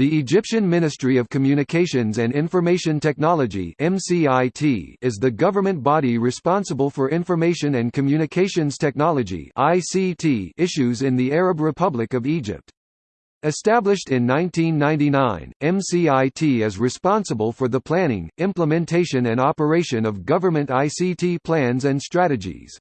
The Egyptian Ministry of Communications and Information Technology (MCIT) is the government body responsible for information and communications technology (ICT) issues in the Arab Republic of Egypt. Established in 1999, MCIT is responsible for the planning, implementation and operation of government ICT plans and strategies.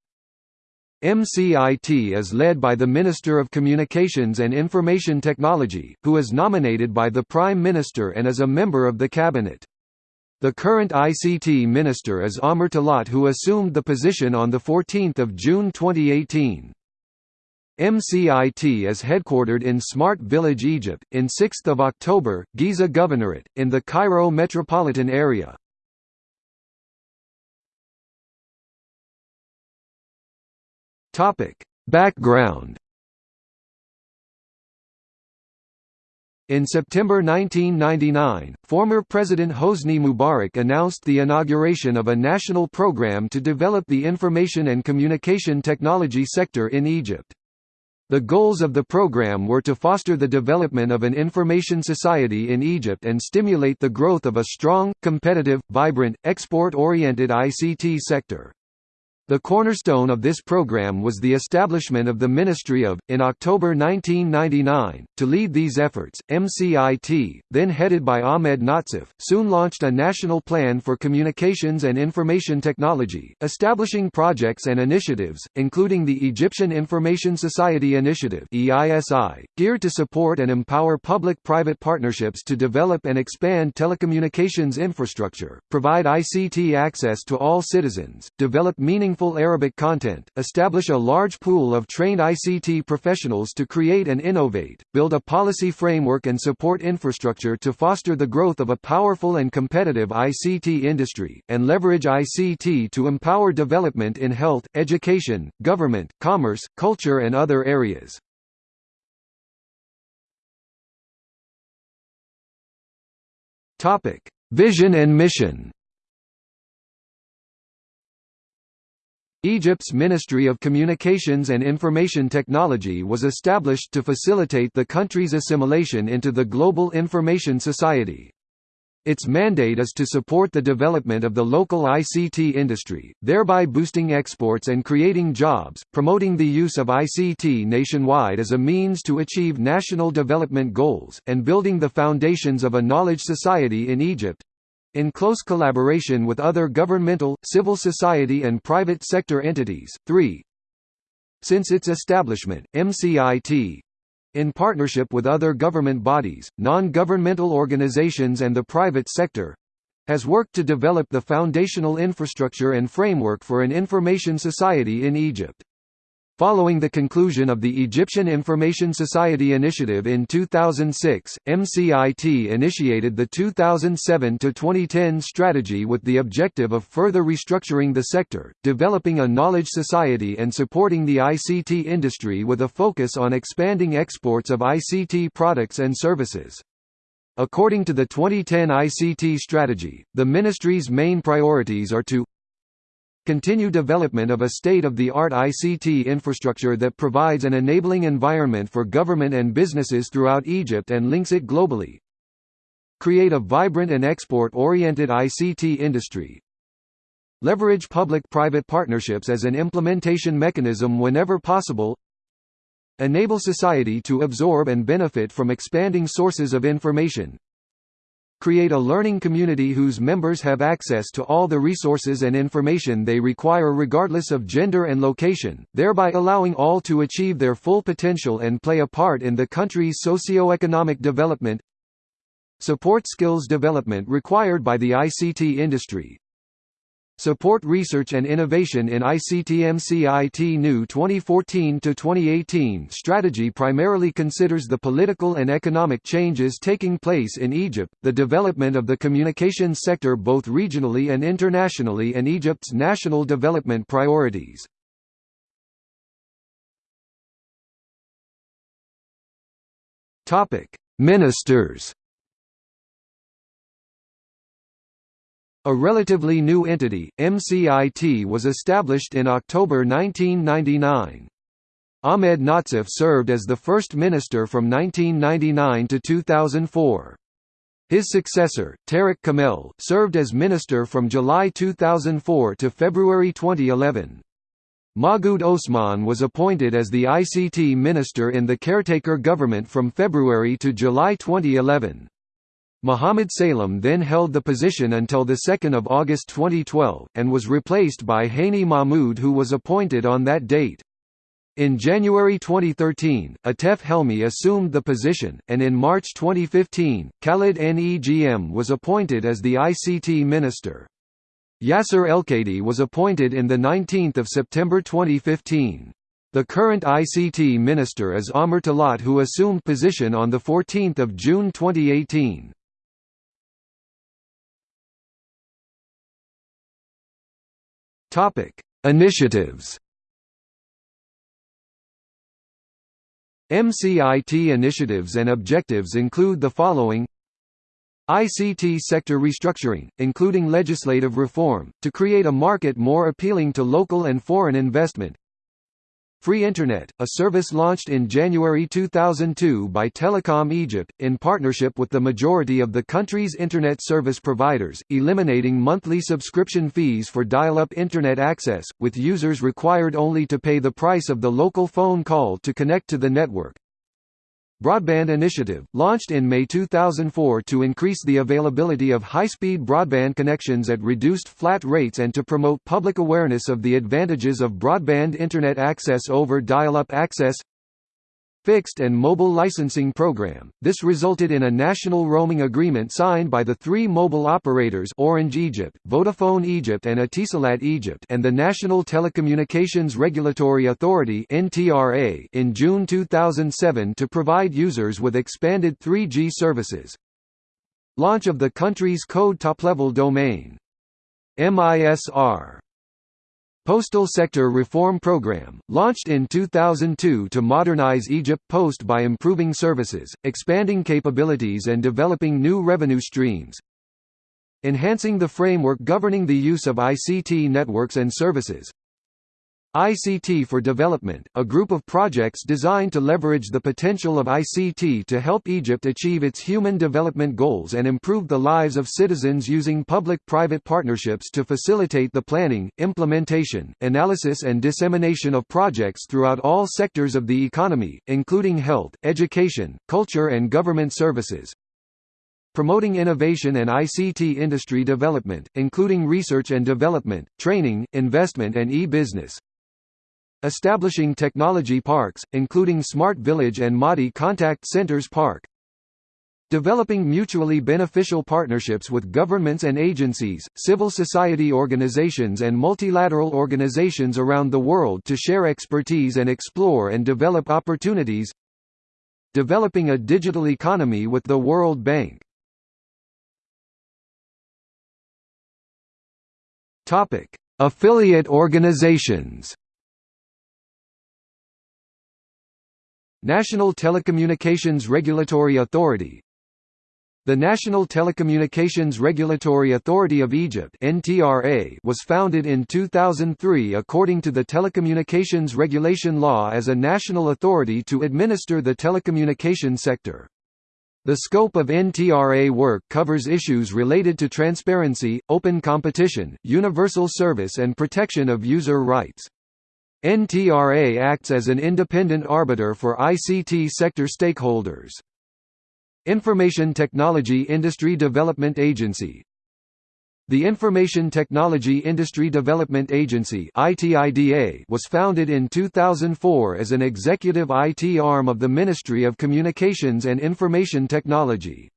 MCIT is led by the Minister of Communications and Information Technology, who is nominated by the Prime Minister and is a member of the Cabinet. The current ICT Minister is Amr Talat who assumed the position on 14 June 2018. MCIT is headquartered in Smart Village Egypt, in 6 October, Giza Governorate, in the Cairo metropolitan area. Topic: Background. In September 1999, former President Hosni Mubarak announced the inauguration of a national program to develop the information and communication technology sector in Egypt. The goals of the program were to foster the development of an information society in Egypt and stimulate the growth of a strong, competitive, vibrant, export-oriented ICT sector. The cornerstone of this program was the establishment of the Ministry of, in October 1999. To lead these efforts, MCIT, then headed by Ahmed Nazif, soon launched a national plan for communications and information technology, establishing projects and initiatives, including the Egyptian Information Society Initiative (EISI), geared to support and empower public-private partnerships to develop and expand telecommunications infrastructure, provide ICT access to all citizens, develop meaningful meaningful Arabic content, establish a large pool of trained ICT professionals to create and innovate, build a policy framework and support infrastructure to foster the growth of a powerful and competitive ICT industry, and leverage ICT to empower development in health, education, government, commerce, culture and other areas. Vision and mission Egypt's Ministry of Communications and Information Technology was established to facilitate the country's assimilation into the global information society. Its mandate is to support the development of the local ICT industry, thereby boosting exports and creating jobs, promoting the use of ICT nationwide as a means to achieve national development goals, and building the foundations of a knowledge society in Egypt, in close collaboration with other governmental, civil society and private sector entities. 3. Since its establishment, MCIT in partnership with other government bodies, non-governmental organizations and the private sector has worked to develop the foundational infrastructure and framework for an information society in Egypt. Following the conclusion of the Egyptian Information Society Initiative in 2006, MCIT initiated the 2007–2010 strategy with the objective of further restructuring the sector, developing a knowledge society and supporting the ICT industry with a focus on expanding exports of ICT products and services. According to the 2010 ICT strategy, the ministry's main priorities are to Continue development of a state-of-the-art ICT infrastructure that provides an enabling environment for government and businesses throughout Egypt and links it globally. Create a vibrant and export-oriented ICT industry. Leverage public-private partnerships as an implementation mechanism whenever possible. Enable society to absorb and benefit from expanding sources of information, create a learning community whose members have access to all the resources and information they require regardless of gender and location, thereby allowing all to achieve their full potential and play a part in the country's socio-economic development. Support skills development required by the ICT industry, Support research and innovation in ICT-MCIT New 2014-2018 strategy primarily considers the political and economic changes taking place in Egypt, the development of the communications sector both regionally and internationally and Egypt's national development priorities. Ministers A relatively new entity, MCIT was established in October 1999. Ahmed Nazif served as the first minister from 1999 to 2004. His successor, Tariq Kamel, served as minister from July 2004 to February 2011. Mahgoud Osman was appointed as the ICT minister in the caretaker government from February to July 2011. Mohammed Salem then held the position until 2 August 2012, and was replaced by Hani Mahmoud who was appointed on that date. In January 2013, Atef Helmi assumed the position, and in March 2015, Khalid Negm was appointed as the ICT minister. Yasser Elkady was appointed in 19 September 2015. The current ICT minister is Amr Talat who assumed position on 14 June 2018. Initiatives MCIT initiatives and objectives include the following. ICT sector restructuring, including legislative reform, to create a market more appealing to local and foreign investment Free Internet, a service launched in January 2002 by Telecom Egypt, in partnership with the majority of the country's Internet service providers, eliminating monthly subscription fees for dial-up Internet access, with users required only to pay the price of the local phone call to connect to the network. Broadband Initiative, launched in May 2004 to increase the availability of high-speed broadband connections at reduced flat rates and to promote public awareness of the advantages of broadband Internet access over dial-up access fixed and mobile licensing program. This resulted in a national roaming agreement signed by the three mobile operators Orange Egypt, Vodafone Egypt and Etisalat Egypt and the National Telecommunications Regulatory Authority (NTRA) in June 2007 to provide users with expanded 3G services. Launch of the country's code top-level domain. MISR Postal Sector Reform Program, launched in 2002 to modernize Egypt Post by improving services, expanding capabilities and developing new revenue streams. Enhancing the framework governing the use of ICT networks and services. ICT for Development, a group of projects designed to leverage the potential of ICT to help Egypt achieve its human development goals and improve the lives of citizens using public-private partnerships to facilitate the planning, implementation, analysis and dissemination of projects throughout all sectors of the economy, including health, education, culture and government services promoting innovation and ICT industry development, including research and development, training, investment and e-business. Establishing technology parks, including Smart Village and Maadi Contact Centers Park. Developing mutually beneficial partnerships with governments and agencies, civil society organizations and multilateral organizations around the world to share expertise and explore and develop opportunities. Developing a digital economy with the World Bank. Affiliate organizations National Telecommunications Regulatory Authority The National Telecommunications Regulatory Authority of Egypt was founded in 2003 according to the Telecommunications Regulation Law as a national authority to administer the telecommunication sector. The scope of NTRA work covers issues related to transparency, open competition, universal service and protection of user rights. NTRA acts as an independent arbiter for ICT sector stakeholders. Information Technology Industry Development Agency The Information Technology Industry Development Agency was founded in 2004 as an executive IT arm of the Ministry of Communications and Information Technology.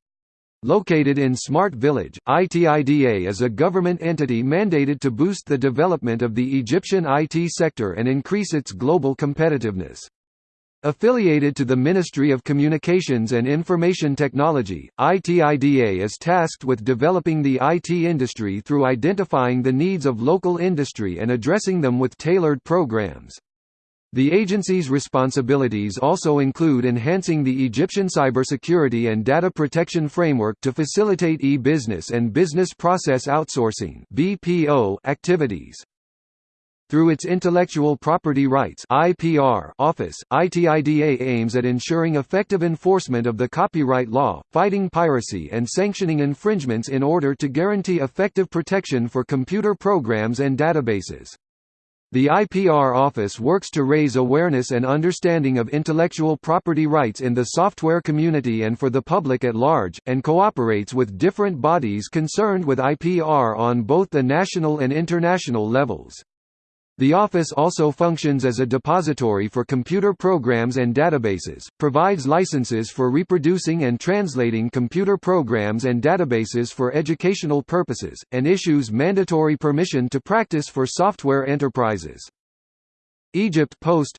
Located in Smart Village, ITIDA is a government entity mandated to boost the development of the Egyptian IT sector and increase its global competitiveness. Affiliated to the Ministry of Communications and Information Technology, ITIDA is tasked with developing the IT industry through identifying the needs of local industry and addressing them with tailored programs. The agency's responsibilities also include enhancing the Egyptian cybersecurity and data protection framework to facilitate e-business and business process outsourcing (BPO) activities. Through its Intellectual Property Rights (IPR) office, ITIDA aims at ensuring effective enforcement of the copyright law, fighting piracy and sanctioning infringements in order to guarantee effective protection for computer programs and databases. The IPR office works to raise awareness and understanding of intellectual property rights in the software community and for the public at large, and cooperates with different bodies concerned with IPR on both the national and international levels. The office also functions as a depository for computer programs and databases, provides licenses for reproducing and translating computer programs and databases for educational purposes, and issues mandatory permission to practice for software enterprises. Egypt Post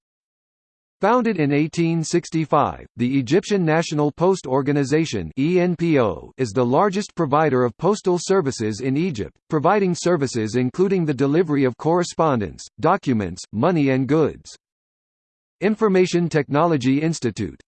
Founded in 1865, the Egyptian National Post Organization is the largest provider of postal services in Egypt, providing services including the delivery of correspondence, documents, money and goods. Information Technology Institute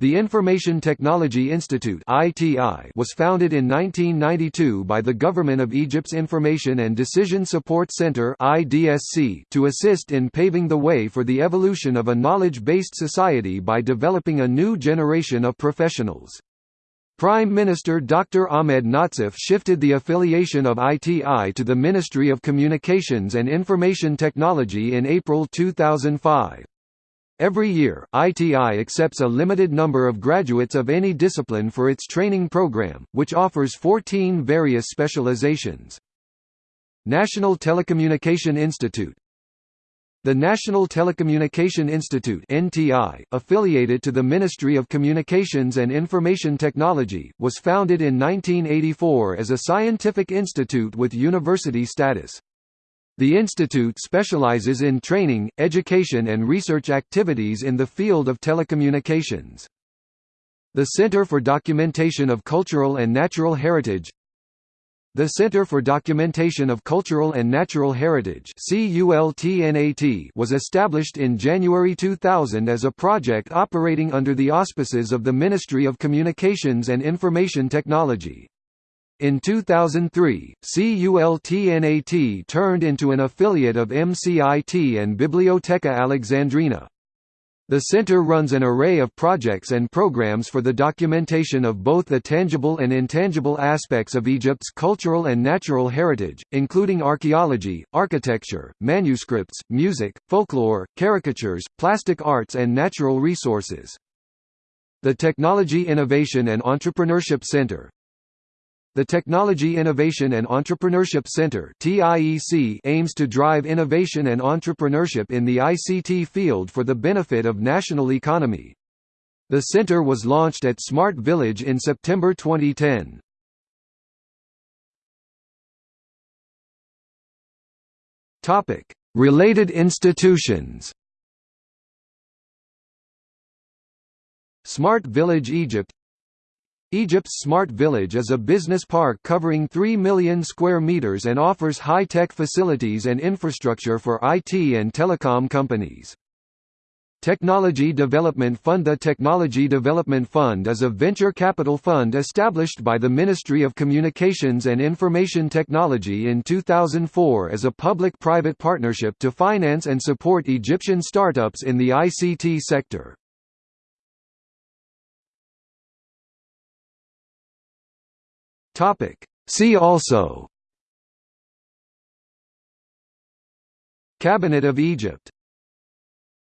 the Information Technology Institute was founded in 1992 by the Government of Egypt's Information and Decision Support Center to assist in paving the way for the evolution of a knowledge-based society by developing a new generation of professionals. Prime Minister Dr. Ahmed Nazif shifted the affiliation of ITI to the Ministry of Communications and Information Technology in April 2005. Every year, ITI accepts a limited number of graduates of any discipline for its training program, which offers 14 various specializations. National Telecommunication Institute The National Telecommunication Institute NTI, affiliated to the Ministry of Communications and Information Technology, was founded in 1984 as a scientific institute with university status. The institute specializes in training, education and research activities in the field of telecommunications. The Center for Documentation of Cultural and Natural Heritage The Center for Documentation of Cultural and Natural Heritage was established in January 2000 as a project operating under the auspices of the Ministry of Communications and Information Technology. In 2003, CULTNAT turned into an affiliate of MCIT and Biblioteca Alexandrina. The center runs an array of projects and programs for the documentation of both the tangible and intangible aspects of Egypt's cultural and natural heritage, including archaeology, architecture, manuscripts, music, folklore, caricatures, plastic arts and natural resources. The Technology Innovation and Entrepreneurship Center, the Technology Innovation and Entrepreneurship Center aims to drive innovation and entrepreneurship in the ICT field for the benefit of national economy. The center was launched at Smart Village in September 2010. Related institutions Smart Village Egypt Egypt's Smart Village is a business park covering 3 million square meters and offers high-tech facilities and infrastructure for IT and telecom companies. Technology Development Fund The Technology Development Fund is a venture capital fund established by the Ministry of Communications and Information Technology in 2004 as a public-private partnership to finance and support Egyptian startups in the ICT sector. Topic. See also Cabinet of Egypt